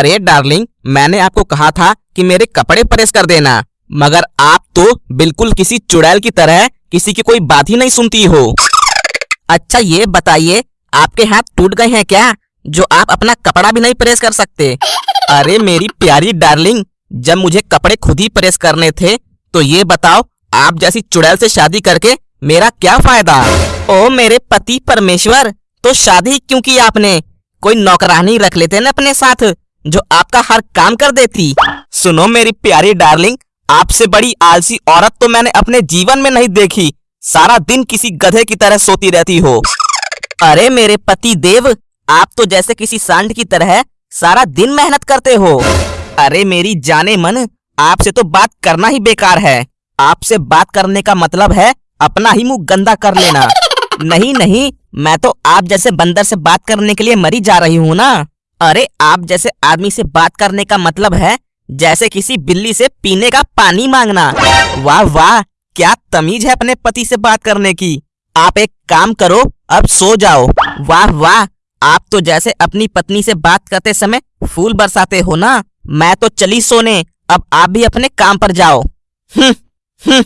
अरे डार्लिंग, मैंने आपको कहा था कि मेरे कपड़े प्रेस कर देना, मगर आप तो बिल्कुल किसी चुड़ैल की तरह किसी की कोई बात ही नहीं सुनती हो। अच्छा ये बताइए, आपके हाथ टूट गए हैं क्या, जो आप अपना कपड़ा भी नहीं प्रेस कर सकते? अरे मेरी प्यारी डार्लिंग, जब मुझे कपड़े खुद ही प्रेस करने थे तो ये बताओ, आप जैसी चुड़ैल से शादी करके मेरा क्या फ़ायदा? ओ मेरे पति परमेश्वर तो शादी क्यों की आपने? कोई नौकरानी रख लेते ना अपने साथ जो आपका हर काम कर देती। सुनो मेरी प्यारी डार्लिंग, आपसे बड़ी आलसी औरत तो मैंने अपने जीवन में नहीं देखी। सारा दिन किसी गधे की तरह सोती रहती हो। अरे मेरे पति देव, आप तो जैसे किसी सांड की तरह सारा दिन मेहनत करते हो। अरे मेरी जाने मन, आपसे तो बात करना ही बेकार है। आपसे बात करने का मतलब है अपना ही मुँह गंदा कर लेना। नहीं नहीं, मैं तो आप जैसे बंदर से बात करने के लिए मरी जा रही हूँ ना। अरे, आप जैसे आदमी से बात करने का मतलब है जैसे किसी बिल्ली से पीने का पानी मांगना। वाह वाह, क्या तमीज है अपने पति से बात करने की। आप एक काम करो, अब सो जाओ। वाह वाह, आप तो जैसे अपनी पत्नी से बात करते समय फूल बरसाते हो ना। मैं तो चली सोने, अब आप भी अपने काम पर जाओ। हम्म हम्म।